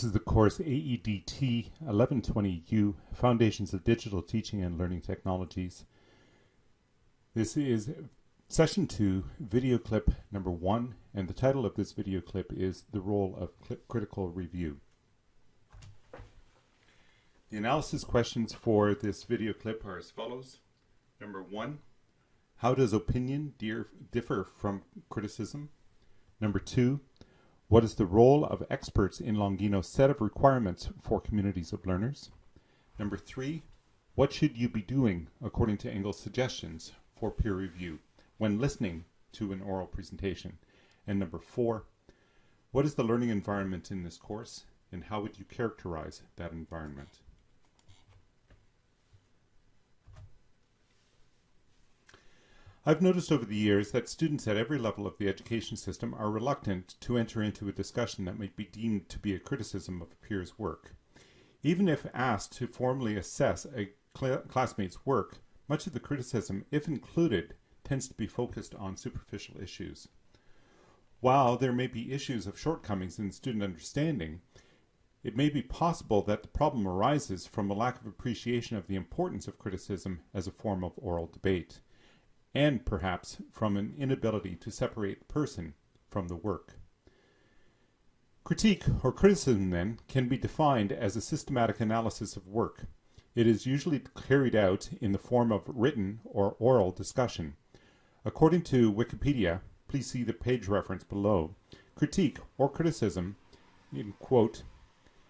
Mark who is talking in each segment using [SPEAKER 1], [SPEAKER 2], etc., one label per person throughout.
[SPEAKER 1] This is the course AEDT 1120U, Foundations of Digital Teaching and Learning Technologies. This is session two, video clip number one, and the title of this video clip is The Role of Critical Review. The analysis questions for this video clip are as follows. Number one, how does opinion differ from criticism? Number two, what is the role of experts in Longino's set of requirements for communities of learners? Number three, what should you be doing according to Engel's suggestions for peer review when listening to an oral presentation? And number four, what is the learning environment in this course and how would you characterize that environment? I've noticed over the years that students at every level of the education system are reluctant to enter into a discussion that might be deemed to be a criticism of a peer's work. Even if asked to formally assess a cl classmate's work, much of the criticism, if included, tends to be focused on superficial issues. While there may be issues of shortcomings in student understanding, it may be possible that the problem arises from a lack of appreciation of the importance of criticism as a form of oral debate and perhaps from an inability to separate person from the work. Critique or criticism then can be defined as a systematic analysis of work. It is usually carried out in the form of written or oral discussion. According to Wikipedia, please see the page reference below, critique or criticism, in quote,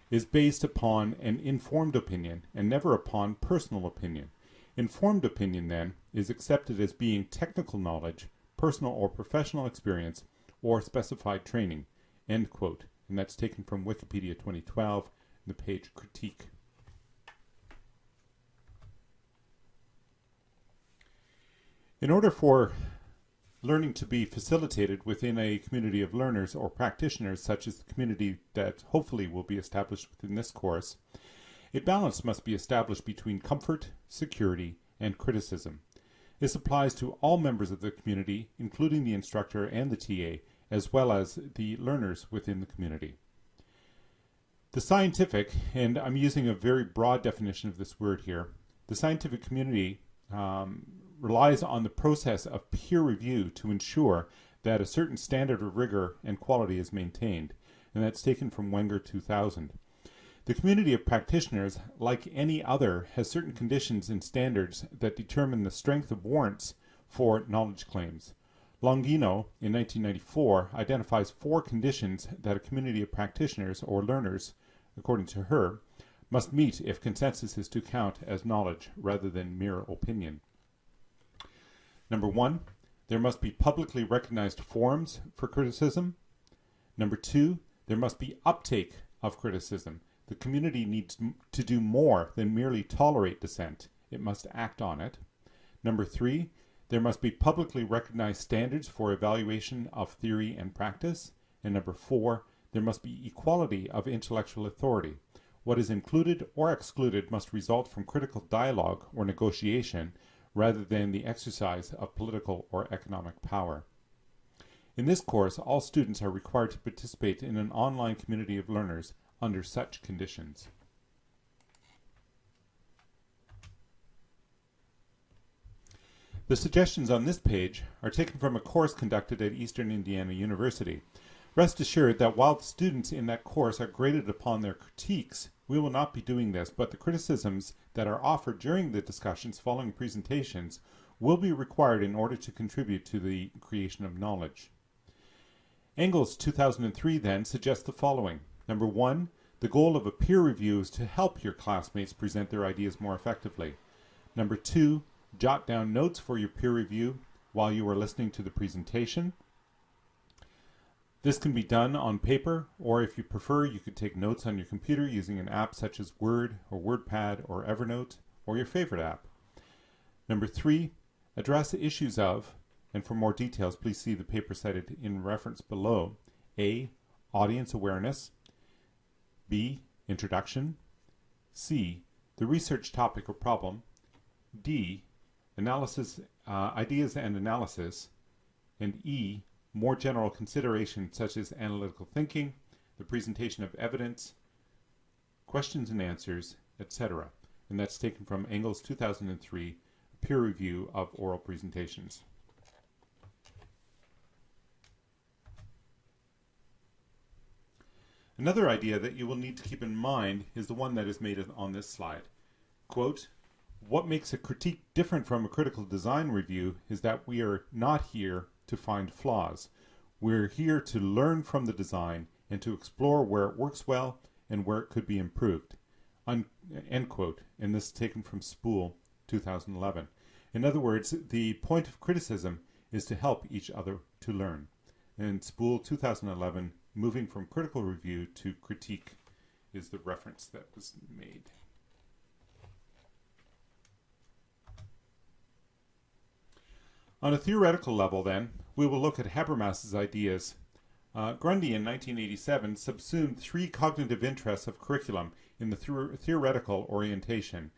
[SPEAKER 1] is based upon an informed opinion and never upon personal opinion. Informed opinion, then, is accepted as being technical knowledge, personal or professional experience, or specified training. End quote. And that's taken from Wikipedia 2012, the page critique. In order for learning to be facilitated within a community of learners or practitioners, such as the community that hopefully will be established within this course, a balance must be established between comfort, security, and criticism. This applies to all members of the community, including the instructor and the TA, as well as the learners within the community. The scientific, and I'm using a very broad definition of this word here, the scientific community um, relies on the process of peer review to ensure that a certain standard of rigor and quality is maintained, and that's taken from Wenger 2000. The community of practitioners, like any other, has certain conditions and standards that determine the strength of warrants for knowledge claims. Longino, in 1994, identifies four conditions that a community of practitioners or learners, according to her, must meet if consensus is to count as knowledge rather than mere opinion. Number one, there must be publicly recognized forums for criticism. Number two, there must be uptake of criticism. The community needs to do more than merely tolerate dissent. It must act on it. Number three, there must be publicly recognized standards for evaluation of theory and practice. And number four, there must be equality of intellectual authority. What is included or excluded must result from critical dialogue or negotiation rather than the exercise of political or economic power. In this course, all students are required to participate in an online community of learners under such conditions. The suggestions on this page are taken from a course conducted at Eastern Indiana University. Rest assured that while the students in that course are graded upon their critiques, we will not be doing this, but the criticisms that are offered during the discussions following presentations will be required in order to contribute to the creation of knowledge. Engel's 2003 then suggests the following. Number one, the goal of a peer review is to help your classmates present their ideas more effectively. Number two, jot down notes for your peer review while you are listening to the presentation. This can be done on paper, or if you prefer, you could take notes on your computer using an app such as Word or WordPad or Evernote, or your favorite app. Number three, address the issues of, and for more details, please see the paper cited in reference below, A, audience awareness, B. Introduction. C. The research topic or problem. D. Analysis, uh, ideas and analysis. And E. More general considerations such as analytical thinking, the presentation of evidence, questions and answers, etc. And that's taken from Engels 2003 peer review of oral presentations. Another idea that you will need to keep in mind is the one that is made on this slide. Quote, what makes a critique different from a critical design review is that we are not here to find flaws. We're here to learn from the design and to explore where it works well and where it could be improved. Un end quote. And this is taken from Spool 2011. In other words, the point of criticism is to help each other to learn. And Spool 2011, moving from critical review to critique, is the reference that was made. On a theoretical level, then, we will look at Habermas's ideas. Uh, Grundy in 1987 subsumed three cognitive interests of curriculum in the theoretical orientation,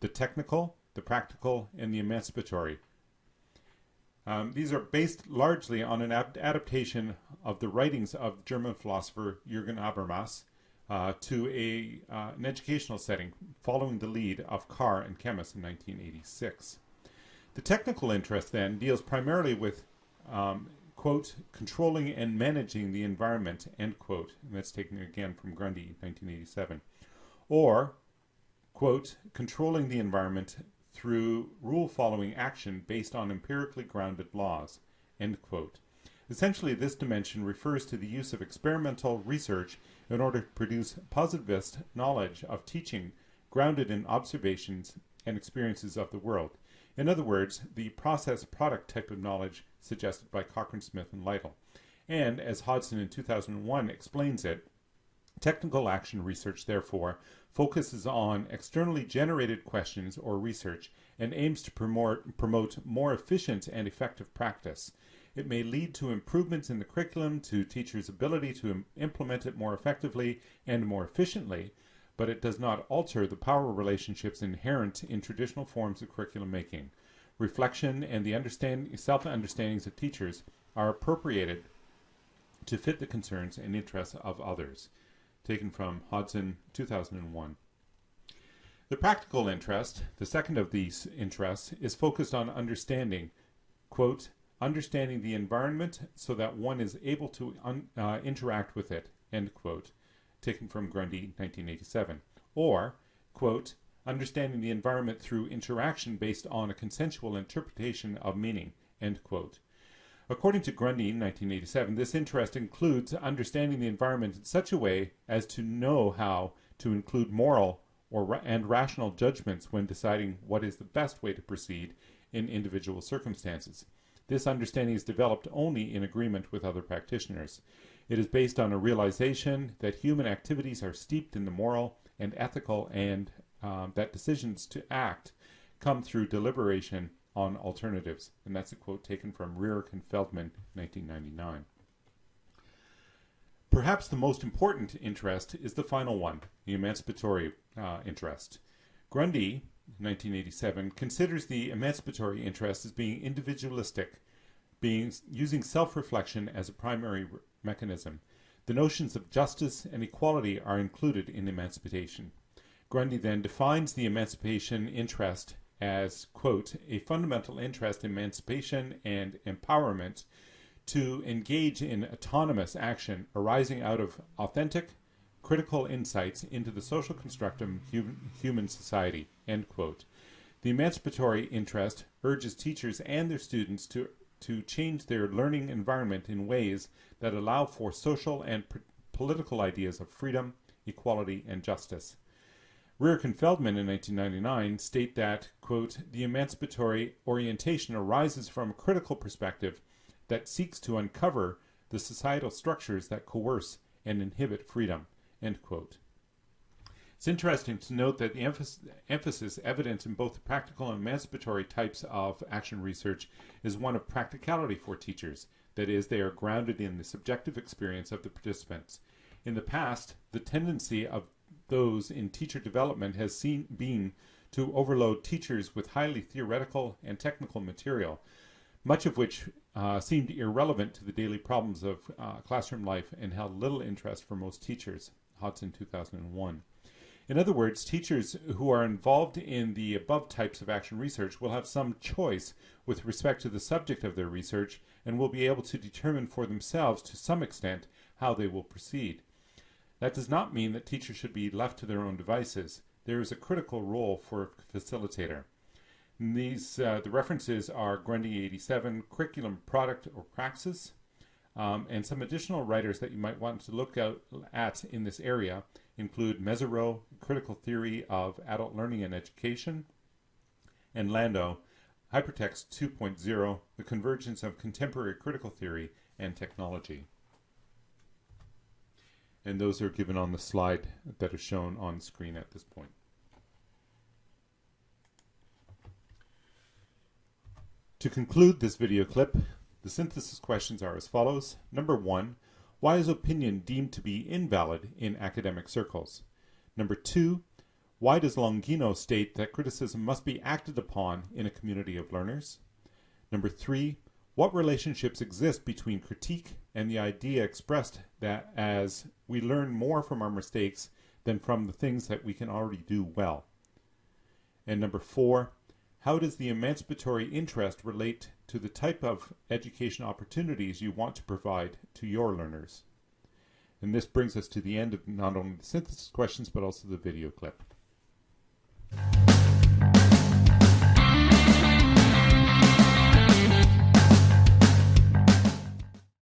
[SPEAKER 1] the technical, the practical, and the emancipatory. Um, these are based largely on an adaptation of the writings of German philosopher Jürgen Habermas uh, to a, uh, an educational setting following the lead of Carr and Kemmis in 1986. The technical interest then deals primarily with, um, quote, controlling and managing the environment, end quote, and that's taken again from Grundy, 1987, or, quote, controlling the environment through rule-following action based on empirically grounded laws. Essentially, this dimension refers to the use of experimental research in order to produce positivist knowledge of teaching grounded in observations and experiences of the world. In other words, the process product type of knowledge suggested by Cochran-Smith and Lytle. And as Hodson in 2001 explains it, technical action research, therefore, focuses on externally generated questions or research and aims to promote, more efficient and effective practice. It may lead to improvements in the curriculum, to teachers' ability to implement it more effectively and more efficiently, but it does not alter the power relationships inherent in traditional forms of curriculum making. Reflection and the understand, self-understandings of teachers are appropriated to fit the concerns and interests of others. Taken from Hodson, 2001. The practical interest, the second of these interests, is focused on understanding, quote, understanding the environment so that one is able to uh, interact with it, end quote taken from Grundy, 1987. Or, quote, understanding the environment through interaction based on a consensual interpretation of meaning, end quote. According to Grundy, 1987, this interest includes understanding the environment in such a way as to know how to include moral or and rational judgments when deciding what is the best way to proceed in individual circumstances. This understanding is developed only in agreement with other practitioners. It is based on a realization that human activities are steeped in the moral and ethical and um, that decisions to act come through deliberation on alternatives. And that's a quote taken from Rearick and Feldman, 1999. Perhaps the most important interest is the final one, the emancipatory uh, interest. Grundy, 1987, considers the emancipatory interest as being individualistic, being using self-reflection as a primary mechanism. The notions of justice and equality are included in emancipation. Grundy then defines the emancipation interest as, quote, a fundamental interest in emancipation and empowerment to engage in autonomous action arising out of authentic, critical insights into the social construct of human society, end quote. The emancipatory interest urges teachers and their students to to change their learning environment in ways that allow for social and political ideas of freedom, equality, and justice. Rearick and Feldman in 1999 state that, quote, the emancipatory orientation arises from a critical perspective that seeks to uncover the societal structures that coerce and inhibit freedom, end quote. It's interesting to note that the emphasis, emphasis evident in both the practical and emancipatory types of action research is one of practicality for teachers. That is, they are grounded in the subjective experience of the participants. In the past, the tendency of those in teacher development has seen, been to overload teachers with highly theoretical and technical material, much of which uh, seemed irrelevant to the daily problems of uh, classroom life and held little interest for most teachers. Hodson 2001. In other words, teachers who are involved in the above types of action research will have some choice with respect to the subject of their research and will be able to determine for themselves to some extent how they will proceed. That does not mean that teachers should be left to their own devices. There is a critical role for a facilitator. And these uh, the references are Grundy 87, Curriculum Product or Praxis, um, and some additional writers that you might want to look out at in this area include Mezirow, Critical Theory of Adult Learning and Education, and Landow, Hypertext 2.0, The Convergence of Contemporary Critical Theory and Technology. And those are given on the slide that are shown on screen at this point. To conclude this video clip, the synthesis questions are as follows. Number one, why is opinion deemed to be invalid in academic circles? Number two, why does Longino state that criticism must be acted upon in a community of learners? Number three, what relationships exist between critique and the idea expressed that as we learn more from our mistakes than from the things that we can already do well? And number four, how does the emancipatory interest relate to the type of education opportunities you want to provide to your learners? And this brings us to the end of not only the synthesis questions, but also the video clip.